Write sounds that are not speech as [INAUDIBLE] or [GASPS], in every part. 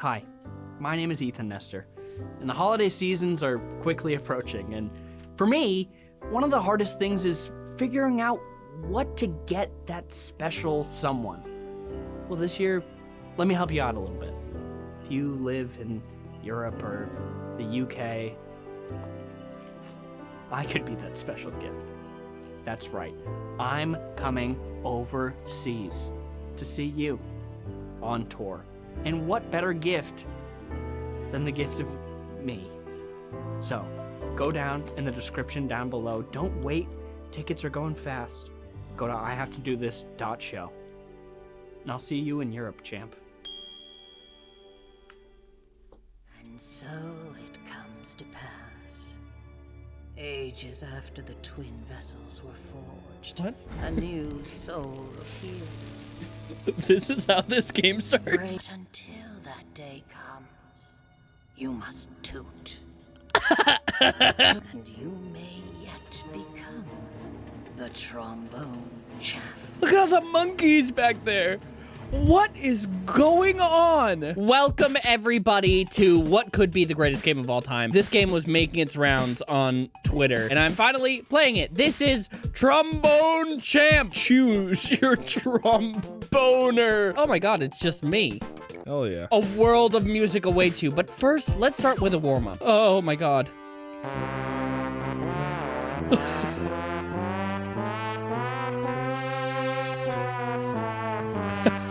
Hi, my name is Ethan Nestor, and the holiday seasons are quickly approaching. And for me, one of the hardest things is figuring out what to get that special someone. Well, this year, let me help you out a little bit. If you live in Europe or the UK, I could be that special gift. That's right. I'm coming overseas to see you on tour. And what better gift than the gift of me? So, go down in the description down below. Don't wait. Tickets are going fast. Go to ihavetodothis.show. And I'll see you in Europe, champ. And so it comes to pass. Ages after the twin vessels were forged, What? a new soul appears. [LAUGHS] this is how this game starts. Wait until that day comes. You must toot. [LAUGHS] and you may yet become the trombone champ. Look at all the monkeys back there. What is going on? Welcome everybody to what could be the greatest game of all time. This game was making its rounds on Twitter and I'm finally playing it. This is Trombone Champ. Choose your tromboner. Oh my god, it's just me. Hell yeah. A world of music awaits you. But first, let's start with a warm-up. Oh my god. [LAUGHS]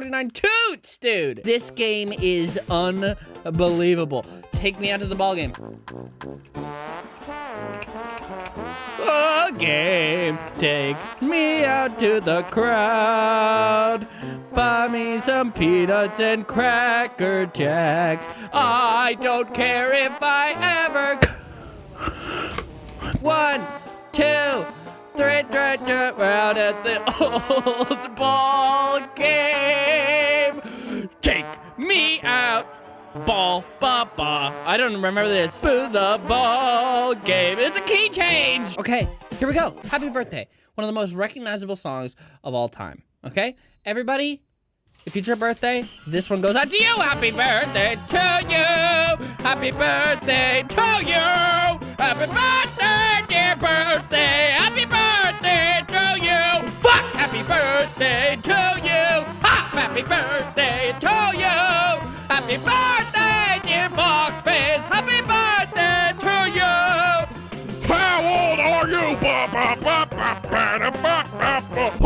349 toots, dude! This game is unbelievable. Take me out to the ball game. A game. Take me out to the crowd. Buy me some peanuts and cracker jacks. I don't care if I ever. One, two, three, three, three, out at the [LAUGHS] old Ball, ba, ba. I don't remember this. Boo the ball game. It's a key change. Okay, here we go. Happy birthday. One of the most recognizable songs of all time. Okay, everybody, if it's your birthday, this one goes out to you. Happy birthday to you. Happy birthday to you. Happy birthday, dear birthday. Happy birthday to you. Fuck. Happy birthday to you. Ha! Happy birthday to you. Happy birthday,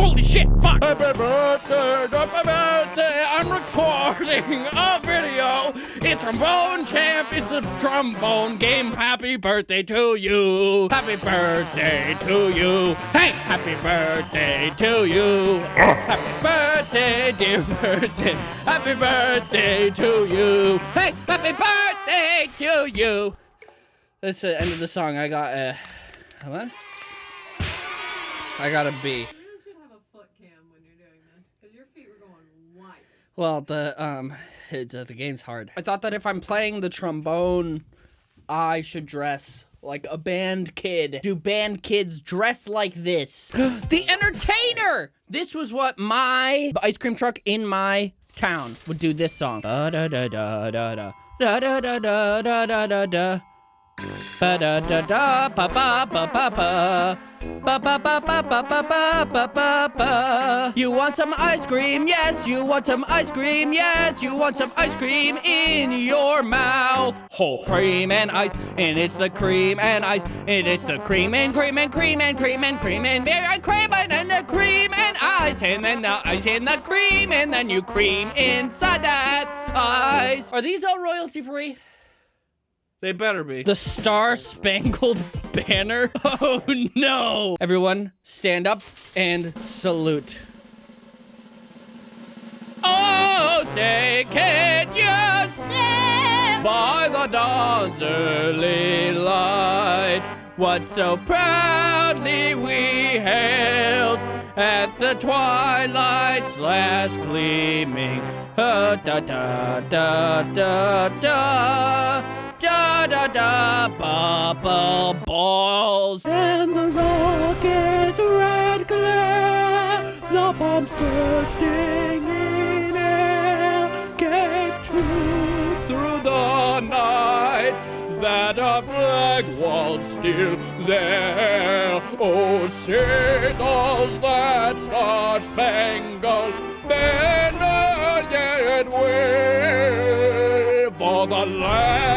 Holy shit, fuck! Happy birthday, happy birthday! I'm recording a video. It's Trombone Champ, it's a trombone game. Happy birthday to you! Happy birthday to you! Hey! Happy birthday to you! Happy birthday, dear birthday! Happy birthday to you! Hey! Happy birthday to you! That's the end of the song. I got a. on. I got a B. You really should have a foot cam when you're doing this, because your feet were going white. Well, the um, it's, uh, the game's hard. I thought that if I'm playing the trombone, I should dress like a band kid. Do band kids dress like this? [GASPS] the Entertainer. This was what my ice cream truck in my town would do. This song. Da da da da da da da da da da da da da da. Ba da da da ba ba ba ba ba. Ba ba ba ba ba ba ba ba ba ba. You want some ice cream? Yes, you want some ice cream? Yes, you want some ice cream in your mouth. Whole cream and ice, and it's the cream and ice, and it's the cream and cream and cream and cream and cream and and cream and then the cream and ice, and then the ice and the cream, and then you cream inside that ice. Are these all royalty free? They better be. The Star Spangled [LAUGHS] Banner? Oh no! Everyone, stand up and salute. Oh, say, can you say by the dawn's early light. What so proudly we hailed at the twilight's last gleaming. Uh, da da da da da. Da da da bubble balls. And the rocket's red glare, the bombs bursting in air. Gave truth through the night that a flag was still there. Oh, signals that star-spangled banner yet wave for the land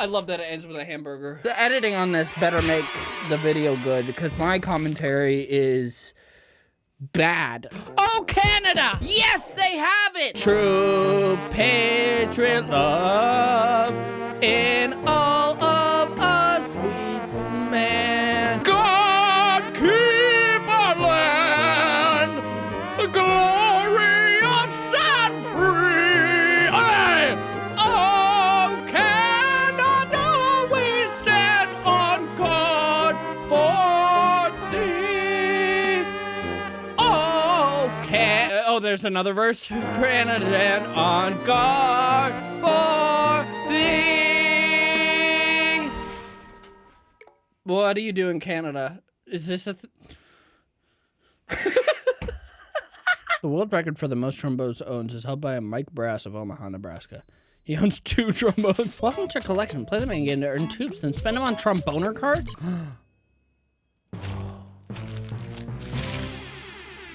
I love that it ends with a hamburger. The editing on this better make the video good because my commentary is bad. Oh, Canada! Yes, they have it! True patriot love in all there's another verse. Canada on guard for thee. What do you do in Canada? Is this a? Th- [LAUGHS] the world record for the most trombones owns is held by Mike Brass of Omaha, Nebraska. He owns two [LAUGHS] trombones. Welcome to your collection. Play them and get to earn tubes, then spend them on tromboner cards. [GASPS]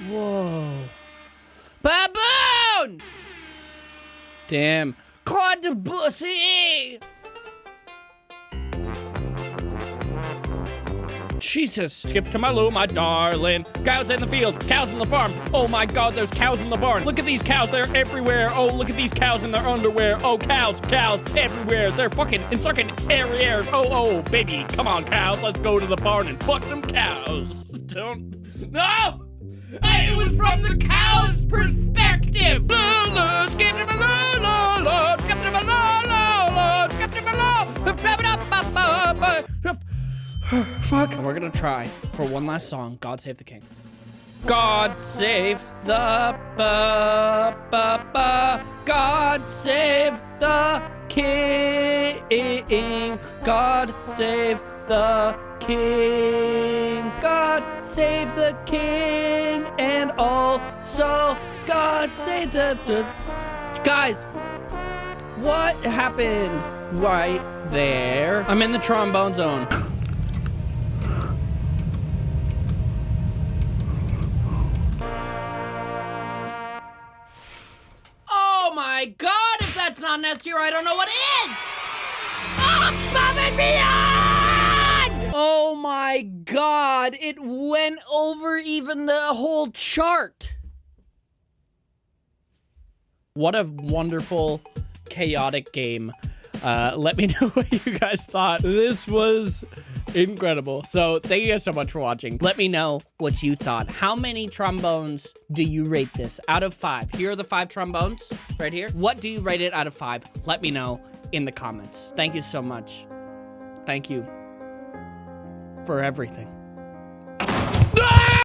Whoa. Damn. Claude Debussy! Jesus. Skip to my loo, my darling. Cows in the field, cows in the farm. Oh my god, there's cows in the barn. Look at these cows, they're everywhere. Oh, look at these cows in their underwear. Oh, cows, cows, everywhere. They're fucking and sucking airs. Oh, oh, baby, come on, cows. Let's go to the barn and fuck some cows. Don't. No! It was from the cow's perspective. Fuck. And we're gonna try for one last song. God save the king. God save the ba ba ba. God save the king. God save the king. God save the king. And also God save the, the guys. What happened right there? I'm in the trombone zone. Oh my god, if that's not tier, I don't know what is! Above and beyond! My god, it went over even the whole chart. What a wonderful, chaotic game. Uh, let me [LAUGHS] know what you guys thought. This was incredible. So thank you guys so much for watching. Let me know what you thought. How many trombones do you rate this out of five? Here are the five trombones right here. What do you rate it out of five? Let me know in the comments. Thank you so much. Thank you for everything.